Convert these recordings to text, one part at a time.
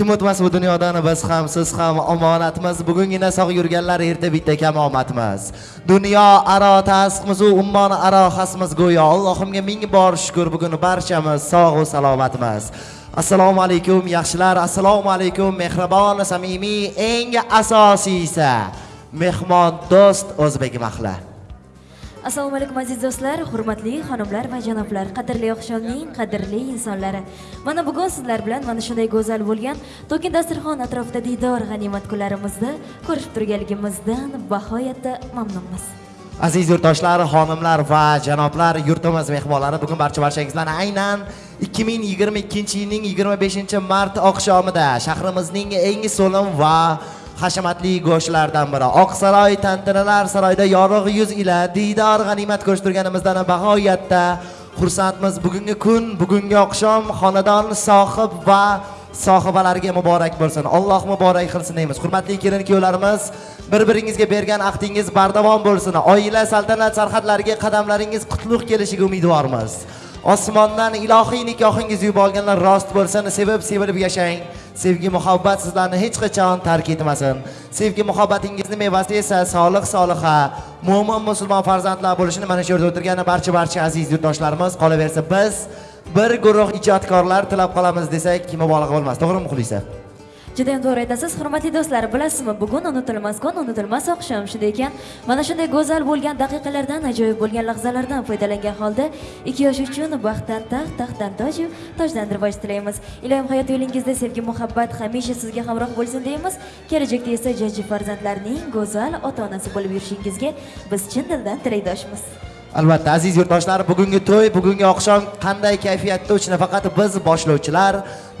kim o'tmas bu dunyodan biz ham siz ham omonatmiz. Bugungina sog' yurganlar erta bitta kamomatmiz dunyo aro tasqmizu ummon aro xasmiz go'yo. Allohimga ming bor shukur bugun barchamiz sog'u salomatmiz. Assalomu alaykum yaxshilar. Assalomu alaykum mehribon samimiy eng asosiysi mehmon do'st o'zbek mahla assalomu alaykum aziz do'stlar hurmatli xonimlar va janoblar. Qadrli oqshomning qadrli insonlari. Mana bugun sizlar bilan mana shunday go'zal bo'lgan to'kin dasturxon atrofida diydor g'animat kunlarimizda ko'rishib turganligimizdan bag'oyatda mamnunmiz. Aziz yurtdoshlar xonimlar va janoblar yurtimiz mehmonlari bugun barcha barchangizlarni aynan 2022 yilning 25 mart oqshomida shahrimizning eng so'lim va hashamatli go'shtlardan biri. Oqsaroy tantanalar saroyida yorug' yuz ila diydor g'animat ko'rishtirganimizdan bag'oyatda xursandmiz. Bugungi kun bugungi oqshom xonadon sohib va sohibalariga muborak bo'lsin. Alloh muborak qilsin deymiz. Hurmatli kelin kuyovlarimiz bir biringizga bergan ahdingiz bardavom bo'lsin. Oila saltanat sarhadlariga qadamlaringiz qutlug' kelishiga umidvormiz. Osmondan ilohiy nikohingiz uyib olganlar rost bo'lsin. Sevib sevilib yashang. Sevgi muhabbat sizlarni hech qachon tark etmasin. Sevgi muhabbatingizni mevasi esa solih soliha. Mo'min musulmon farzandlar bo'lishini mana shu yerda o'tirgan barcha barcha aziz yurtdoshlarimiz qolaversa biz bir guruh ijodkorlar tilab qolamiz desak mubolag'a bo'lmas? To'g'rimi muxlisa juda ham to'g'ri aytasiz. Hurmatli do'stlar bilasizmi bugun unutilmas kun unutilmas oqshom shunday ekan. Mana shunday go'zal bo'lgan daqiqalardan ajoyib bo'lgan lahzalardan foydalangan holda ikki yosh uchun baxtdan taxt taxtdan toju tojdan rivoj tilaymiz. Ilohim hayot yo'lingizda sevgi muhabbat hamisha sizga hamroh bo'lsin deymiz. Kelajakda esa jajji farzandlarning go'zal ota onasi bo'lib yurishingizga biz chin dildan tilakdoshmiz albatta aziz yurtdoshlar bugungi to'y bugungi oqshom qanday kayfiyatda o'tishini nafaqat biz boshlovchilar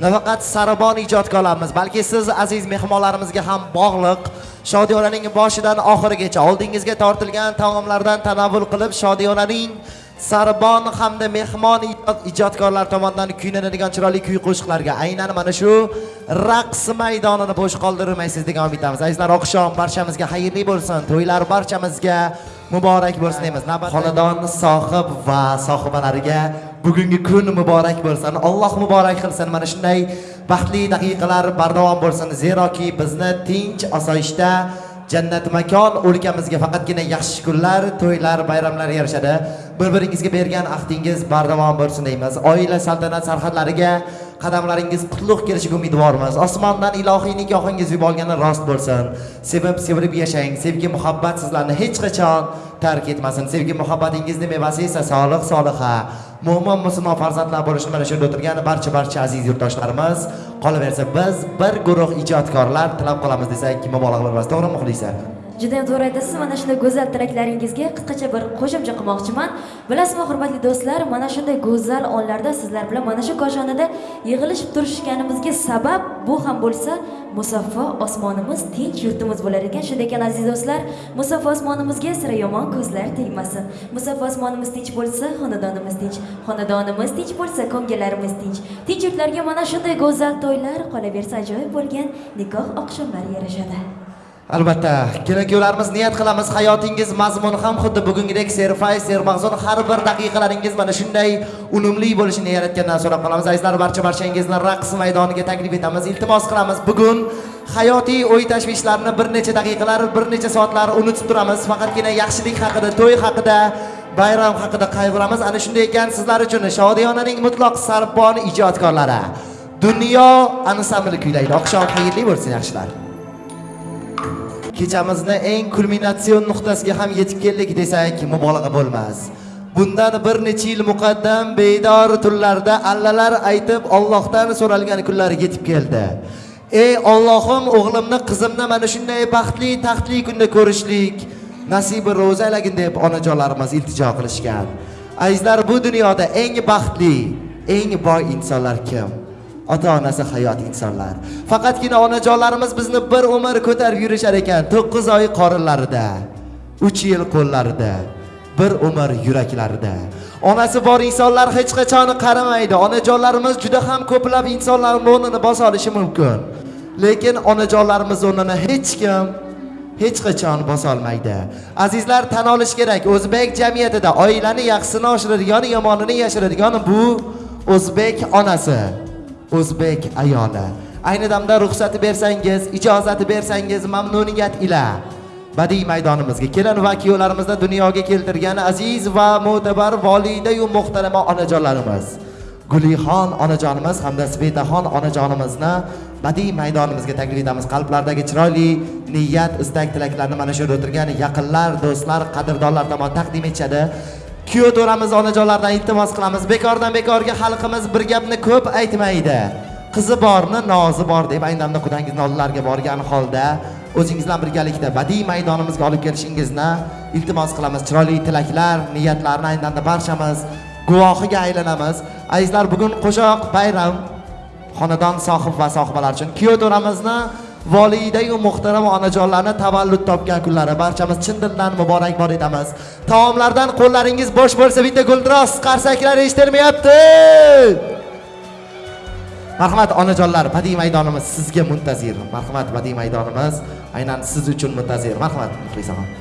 nafaqat sarabon ijodkorlarimiz balki siz aziz mehmonlarimizga ham bog'liq. Shodiyonaning boshidan oxirigacha oldingizga tortilgan taomlardan tanovvul qilib shodiyonaning sarbon hamda mehmon ijodkorlar tomonidan kuylanadigan chiroyli kuy qo'shiqlarga aynan mana shu raqs maydonini bo'sh qoldirmaysiz degan umidamiz azizlar oqshom barchamizga xayrli bo'lsin to'ylar barchamizga muborak bo'lsin deymiz. Xonadon sohib va sohibalariga bugungi kun muborak bo'lsin. Alloh muborak qilsin. Mana shunday baxtli daqiqalar bardavom bo'lsin. Zeroki bizni tinch osoyishta jannat makon o'lkamizga faqatgina yaxshi kunlar to'ylar bayramlar yarashadi. Bir biringizga bergan ahdingiz bardavom bo'lsin deymiz. Oila saltanat sarhadlariga qadamlaringiz qutlug' kelishiga umidvormiz. Osmondan ilohiy nikohingiz yuborgani rost bo'lsin. Sevib sevilib yashang. Sevgi muhabbat sizlarni hech qachon tark etmasin. Sevgi muhabbatingizni mevasi esa solih soliha. Mo'min musulmon farzandlar bo'lishini mana shu yerda o'tirgan barcha barcha aziz yurtdoshlarimiz. Qolaversa biz bir guruh ijodkorlar tilab qolamiz desak mubolag'a bo'lmas to'g'rimi muxlisa judayam to'g'ri aytasiz mana shunday go'zal tilaklaringizga qisqacha bir qo'shimcha qilmoqchiman. Bilasizmi hurmatli do'stlar mana shunday go'zal onlarda sizlar bilan mana shu koshonada yig'ilishib turishganimizga sabab bu ham bo'lsa musaffo osmonimiz tinch yurtimiz bo'lar ekan. Shunday ekan aziz do'stlar musaffo osmonimizga sira yomon ko'zlar tegmasin. Musaffo osmonimiz tinch bo'lsa xonadonimiz tinch xonadonimiz tinch bo'lsa ko'ngillarimiz tinch. Tinch yurtlarga mana shunday go'zal to'ylar qolaversa ajoyib bo'lgan nikoh oqshomlari yarashadi. Albatta kerak yo'larimiz niyat qilamiz hayotingiz mazmuni ham xuddi bugungidek serfay sermag'zun har bir daqiqalaringiz mana shunday unumli bo'lishini yaratgandan so'rab qolamiz. Azizlar barcha barchangizni raqs maydoniga taklif etamiz iltimos qilamiz. Bugun hayotiy o'y tashvishlarni bir necha daqiqalar bir necha soatlar unutib turamiz. Faqatgina yaxshilik haqida to'y haqida bayram haqida qayg'uramiz. Ana shunday ekan sizlar uchun shodiyonaning mutloq sarbon ijodkorlari. Dunyo ansambli kuylaydi. Oqshom xayrli bo'lsin yaxshilar. Kechamizni eng kulminatsion nuqtasiga ham yetib keldik desak mubolag'a bo'lmas. Bundan bir necha yil muqaddam bedor tunlarda allalar aytib Allohdan so'ralgan kunlar yetib keldi. Ey ollohim o'g'limni qizimni mana shunday baxtli taxtli kunda ko'rishlik nasibi ro'za aylagin deb onajonlarimiz iltijo qilishgan. Azizlar bu dunyoda eng baxtli eng boy insonlar kim? Ota onasi hayot insonlar. Faqatgina onajonlarimiz bizni bir umr ko'tarib yurishar ekan to'qqiz oy qorinlarida uch yil qo'llarida bir umr yuraklarida. Onasi bor insonlar hech qachon qaramaydi onajonlarimiz juda ham ko'plab insonlarni o'rnini bosa olishi mumkin. Lekin onajonlarimiz o'rnini hech kim hech qachon bosolmaydi azizlar tan olish kerak. O'zbek jamiyatida oilani yaxshisini oshiradigan yomonini yashiradigan bu o'zbek onasi. O'zbek ayoli. Ayni damda ruxsati bersangiz ijozati bersangiz mamnuniyat ila. Badiiy maydonimizga kelin va kuyovlarimizni dunyoga keltirgan aziz va mo'tabar volidayu muhtarama onajonlarimiz. Gulixon onajonimiz hamda svetaxon onajonimizni badiiy maydonimizga taklif etamiz. Qalblardagi chiroyli niyat istak tilaklarni mana shu yerda o'tirgan yaqinlar do'stlar qadrdonlar tomon taqdim etishadi. Kuyov to'ramiz onajonlardan iltimos qilamiz. Bekordan bekorga xalqimiz bir gapni ko'p aytmaydi. Qizi borni nozi bor deb ayni damda qudangizni oldilariga borgan holda o'zingiz bilan birgalikda badiiy maydonimizga olib kelishingizni iltimos qilamiz. Chiroyli tilaklar niyatlarni ayni damda barchamiz guvohiga aylanamiz. Azizlar bugun qo'shoq bayram. Xonadon sohib va sohibalar uchun kuyov to'ramizni volidayu muhtaram onajonlarni tavallud topgan kunlari. Barchamiz chin dildan muborakbod etamiz taomlardan qo'llaringiz bo'sh bo'lsa bitta guldiroz qarsaklar eshitilmayapti. Marhamat onajonlar. Badiiy maydonimiz sizga muntazir. Marhamat badiiy maydonimiz. Aynan siz uchun muntazir. Marhamat muxlisaxon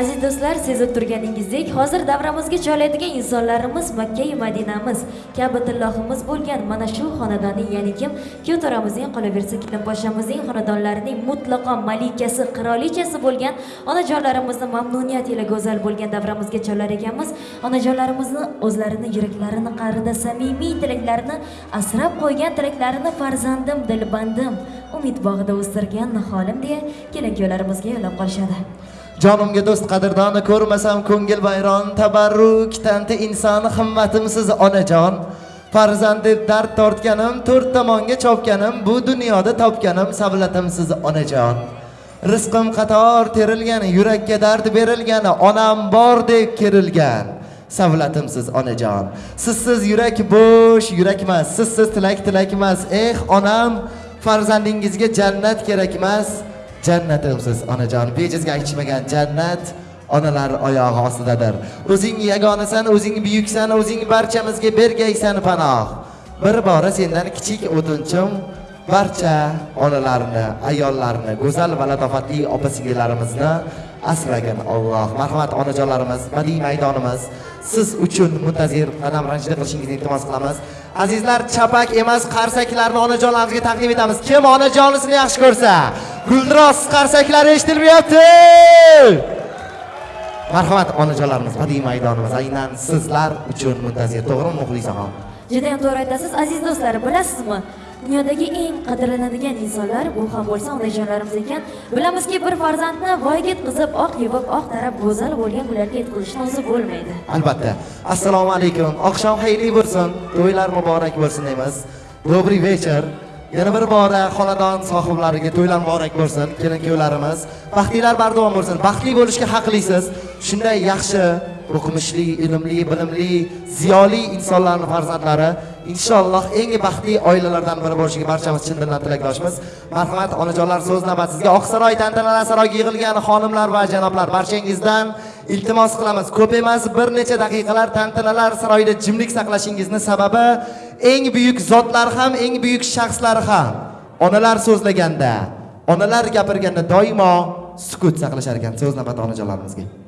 Aziz do'stlar, sezib turganingizdek, hozir davramizga joylaydigan insonlarimiz Makka va Madinamiz, Ka'batullohimiz bo'lgan mana shu xonadonning, ya'ni kim? Kuyovto'ramizning, qolaversa Kilim poshamizning xonadonlarining mutlaqo malikasi, qirolichasi bo'lgan onajonlarimizni mamnuniyat ila go'zal bo'lgan davramizga joylar ekanmiz. Onajonlarimizni o'zlarini yuraklarini qa'rida samimiy tilaklarini asrab qo'ygan tilaklarini farzandim, dilbandim, umid bog'ida o'stirgan niholim deya kelin kuyovlarimizga yo'llab qolishadi. Jonimga do'st qadrdoni ko'rmasam ko'ngil vayron. Tabarruk tanti inson himmatimsiz onajon. Farzand deb dard tortganim to'rt tomonga chopganim bu dunyoda topganim savlatimsiz onajon. Rizqim qator terilgan yurakka dard berilgan onam bordek kerilgan savlatimsiz onajon. Sizsiz yurak bo'sh yurakmas sizsiz tilak tilakmas eh onam farzandingizga jannat kerakmas. Jannatimsiz onajon. Bejizga aytishmagan jannat onalar oyog'i ostidadir. O'zing yagonasan o'zing buyuksan o'zing barchamizga bergaysan panoh. Bir bora sendan kichik o'tinchim barcha onalarni ayollarni go'zal va latofatli opa singillarimizni asragin Alloh. Marhamat onajonlarimiz badiiy maydonimiz. Siz uchun muntazir qadam ranjida qilishingizni iltimos qilamiz. Azizlar chapak emas qarsaklarni onajonlarimizga taqdim etamiz. Kim onajonisini yaxshi ko'rsa guldiroz qarsaklari eshitilmayapti marhamat onajonlarimiz badiiy maydonimiz. Aynan sizlar uchun muntazir to'g'rimi muxlisaxon Judayam to'g'ri aytasiz, aziz do'stlar, bilasizmi? Dunyodagi eng qadrlanadigan insonlar bu ham bo'lsa onajonlarimiz ekan. Bilamizki, bir farzandni voyaga yetkazib, oq yuvib, oq tarab go'zal bo'lgan kunlarga yetkazishni o'zi bo'lmaydi. albatta. Assalomu alaykum. Oqshom xayrli bo'lsin. To'ylar muborak bo'lsin deymiz. Добрый вечер yana bir bora xonadon sohiblariga to'ylar muborak bo'lsin kelin kuyovlarimiz baxtlilar bardavom bo'lsin. Baxtli bo'lishga haqlisiz. Shunday yaxshi o'qimishli ilmli bilimli ziyoli insonlarni farzandlari. Inshaalloh eng baxtli oilalardan biri bo'lishiga barchamiz chin dildan tilakdoshmiz. Marhamat onajonlar so'z navbat sizga oqsaroy tantanalar saroyiga yig'ilgan xonimlar va janoblar. Barchangizdan iltimos qilamiz. Ko'p emas bir necha daqiqalar tantanalar saroyida jimlik saqlashingizni sababi eng buyuk zotlar ham eng buyuk shaxslar ham onalar so'zlaganda onalar gapirganda doimo sukut saqlashar ekan so'z navbati onajonlarimizga.